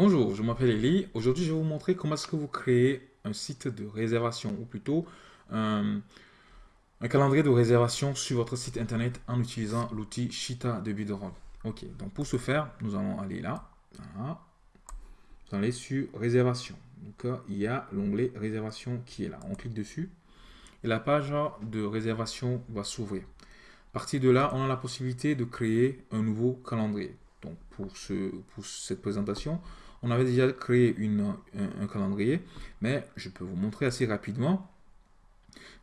Bonjour, je m'appelle Elie. Aujourd'hui, je vais vous montrer comment est-ce que vous créez un site de réservation ou plutôt un, calendrier de réservation sur votre site internet en utilisant l'outil Shita de Bidroll. Ok, donc pour ce faire, nous allons aller là. Voilà. Vous allez sur réservation. Donc il y a l'onglet réservation qui est là. On clique dessus et la page de réservation va s'ouvrir. À partir de là, on a la possibilité de créer un nouveau calendrier. Donc pour, ce, pour cette présentation, on avait déjà créé un, calendrier, mais je peux vous montrer assez rapidement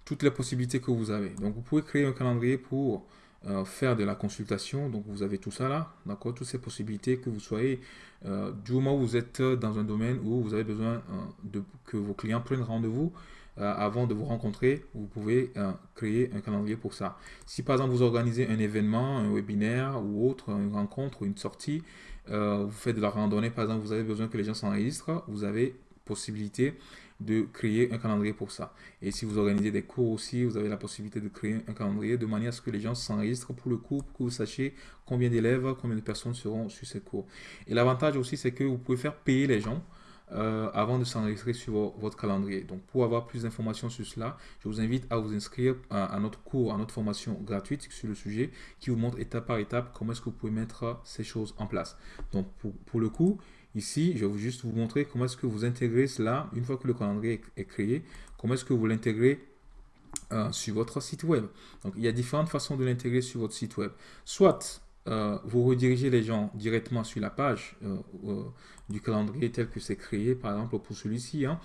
toutes les possibilités que vous avez. Donc vous pouvez créer un calendrier pour euh, faire de la consultation. Donc vous avez tout ça là, d'accord? Toutes ces possibilités que vous soyez, euh, du moment où vous êtes dans un domaine où vous avez besoin euh, de que vos clients prennent rendez-vous, avant de vous rencontrer, vous pouvez créer un calendrier pour ça. Si par exemple vous organisez un événement, un webinaire ou autre, une rencontre ou une sortie, vous faites de la randonnée, par exemple, vous avez besoin que les gens s'enregistrent, vous avez possibilité de créer un calendrier pour ça. Et si vous organisez des cours aussi, vous avez la possibilité de créer un calendrier de manière à ce que les gens s'enregistrent pour le cours, pour que vous sachiez combien d'élèves, combien de personnes seront sur ces cours. Et l'avantage aussi, c'est que vous pouvez faire payer les gens euh, avant de s'enregistrer sur votre calendrier. Donc, pour avoir plus d'informations sur cela, je vous invite à vous inscrire à, notre cours, à notre formation gratuite sur le sujet qui vous montre étape par étape comment est-ce que vous pouvez mettre ces choses en place. Donc, pour, le coup, ici, je vais juste vous montrer comment est-ce que vous intégrez cela une fois que le calendrier est, créé, comment est-ce que vous l'intégrez euh, sur votre site web. Donc, il y a différentes façons de l'intégrer sur votre site web. Soit euh, vous redirigez les gens directement sur la page euh, euh, du calendrier tel que c'est créé, par exemple pour celui-ci. Hein.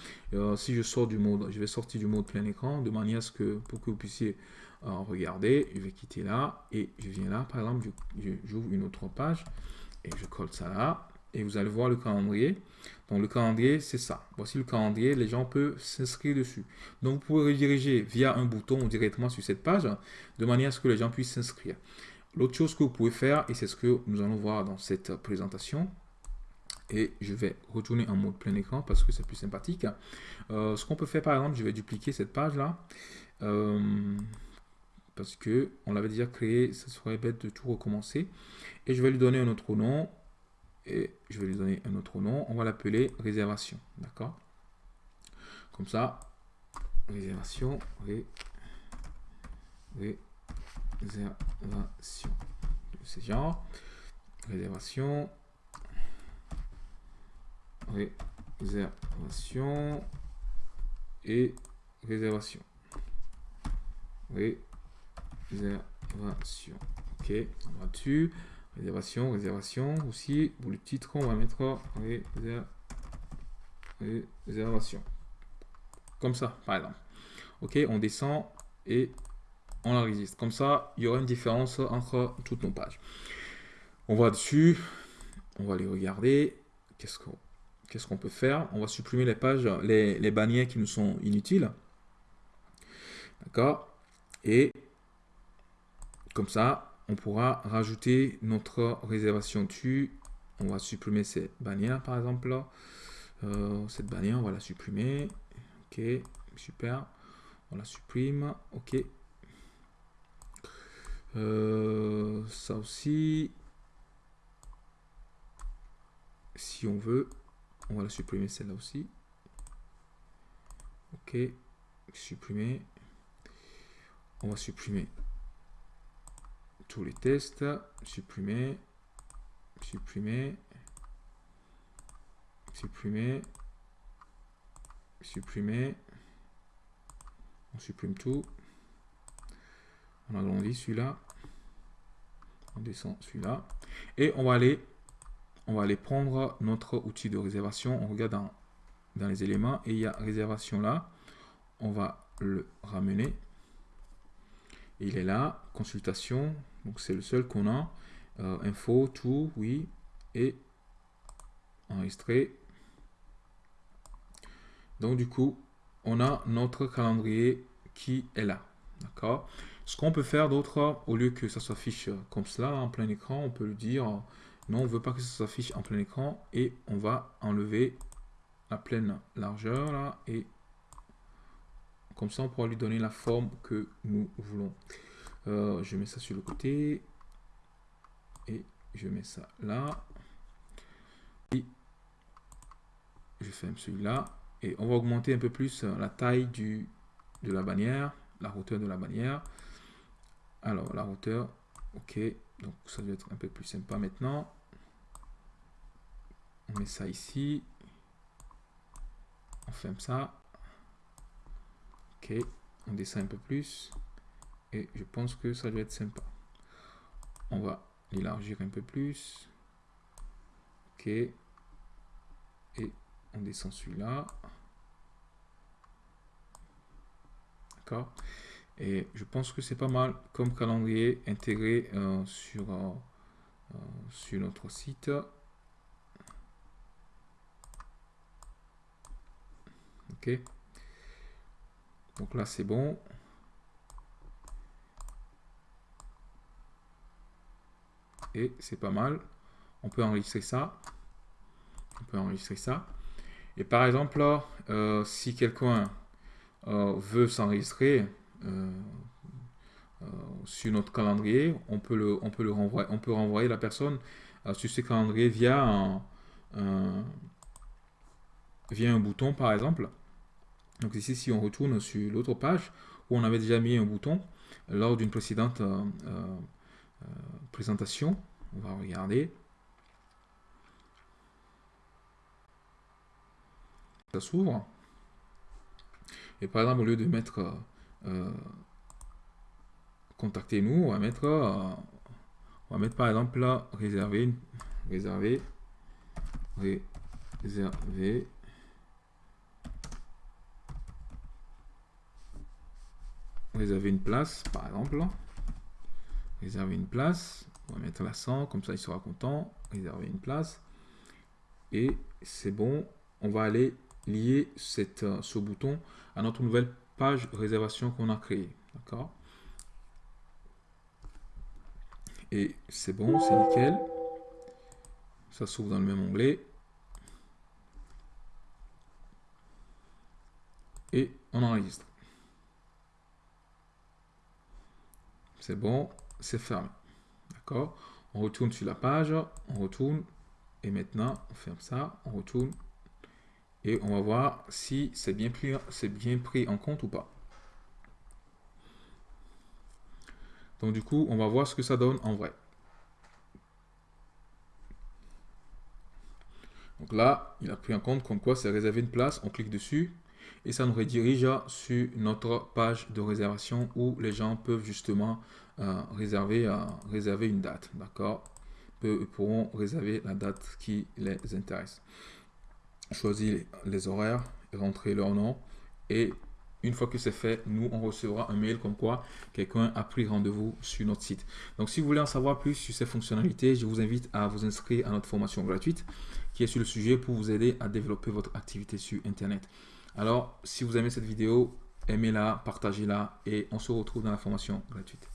si je sors du mode, je vais sortir du mode plein écran de manière à ce que pour que vous puissiez regarder, je vais quitter là et je viens là, par exemple, j'ouvre une autre page et je colle ça là et vous allez voir le calendrier. Donc le calendrier, c'est ça. Voici le calendrier, les gens peuvent s'inscrire dessus. Donc vous pouvez rediriger via un bouton directement sur cette page de manière à ce que les gens puissent s'inscrire. L'autre chose que vous pouvez faire, et c'est ce que nous allons voir dans cette présentation, et je vais retourner en mode plein écran parce que c'est plus sympathique. Euh, ce qu'on peut faire par exemple, je vais dupliquer cette page là, euh, parce que on l'avait déjà créé, ça serait bête de tout recommencer. Et je vais lui donner un autre nom, et je vais lui donner un autre nom, on va l'appeler réservation, d'accord? Comme ça, réservation, ré, réservation de ce genre. Réservation. Réservation. Et réservation. Réservation. Ok, on va dessus. Réservation, réservation aussi. Pour le titre, on va mettre réservation. Comme ça, par exemple. Ok, on descend et on l'enregistre. Comme ça, il y aura une différence entre toutes nos pages. On va dessus, on va les regarder. Qu'est-ce qu'on peut faire? On va supprimer les pages, les, les bannières qui nous sont inutiles. D'accord? Et comme ça, on pourra rajouter notre réservation dessus. On va supprimer ces bannières, par exemple. Euh, cette bannière, on va la supprimer. Ok, super. On la supprime. Ok, euh, ça aussi, si on veut, on va la supprimer celle-là aussi. Ok, supprimer. On va supprimer tous les tests, supprimer, supprimer, supprimer, supprimer. On supprime tout. On agrandit celui-là. On descend celui-là. Et on va aller on va aller prendre notre outil de réservation. On regarde dans, les éléments et il y a réservation là. On va le ramener. il est là, consultation. Donc c'est le seul qu'on a. Euh, info, tout, oui. Et enregistrer. Donc du coup, on a notre calendrier qui est là. D'accord? Ce qu'on peut faire d'autre, au lieu que ça s'affiche comme cela en plein écran, on peut le dire non, on ne veut pas que ça s'affiche en plein écran et on va enlever la pleine largeur là et comme ça on pourra lui donner la forme que nous voulons. Euh, je mets ça sur le côté et je mets ça là. Et je ferme celui-là. Et on va augmenter un peu plus la taille de la bannière, la hauteur de la bannière. Alors, la hauteur, ok. Donc, ça doit être un peu plus sympa maintenant. On met ça ici. On ferme ça. Ok, on descend un peu plus. Et je pense que ça doit être sympa. On va l'élargir un peu plus. Ok. Et on descend celui-là. D'accord Et je pense que c'est pas mal comme calendrier intégré euh, sur, euh, euh, sur notre site. Ok. Donc là, c'est bon. Et c'est pas mal. On peut enregistrer ça. On peut enregistrer ça. Et par exemple, euh, si quelqu'un veut s'enregistrer sur notre calendrier, on peut le, on peut le renvoyer, on peut renvoyer la personne sur ce calendrier via un, via un bouton par exemple. Donc ici, si on retourne sur l'autre page où on avait déjà mis un bouton lors d'une précédente euh, euh, euh, présentation, on va regarder. Ça s'ouvre. Et par exemple, au lieu de mettre contactez-nous, on va mettre on va mettre par exemple là réserver réserver réserver réserver une place, par exemple. Réserver une place. On va mettre l'accent, comme ça il sera content. Réserver une place. Et c'est bon. On va aller lier euh, ce bouton à notre nouvelle page réservation qu'on a créée. D'accord? Et c'est bon, c'est nickel. Ça s'ouvre dans le même onglet. Et on enregistre. C'est bon, c'est fermé. D'accord? On retourne sur la page, on retourne, et maintenant, on ferme ça, on retourne, et on va voir si c'est bien, pris, en compte ou pas. Donc du coup, on va voir ce que ça donne en vrai. Donc là, il a pris en compte comme quoi c'est réservé une place, on clique dessus, et ça nous redirige sur notre page de réservation où les gens peuvent justement euh, réserver, euh, réserver une date, d'accord? Ils pourront réserver la date qui les intéresse. Choisir les horaires, rentrer leur nom et une fois que c'est fait, nous, on recevra un mail comme quoi quelqu'un a pris rendez-vous sur notre site. Donc, si vous voulez en savoir plus sur ces fonctionnalités, je vous invite à vous inscrire à notre formation gratuite qui est sur le sujet pour vous aider à développer votre activité sur Internet. Alors, si vous aimez cette vidéo, aimez-la, partagez-la et on se retrouve dans la formation gratuite.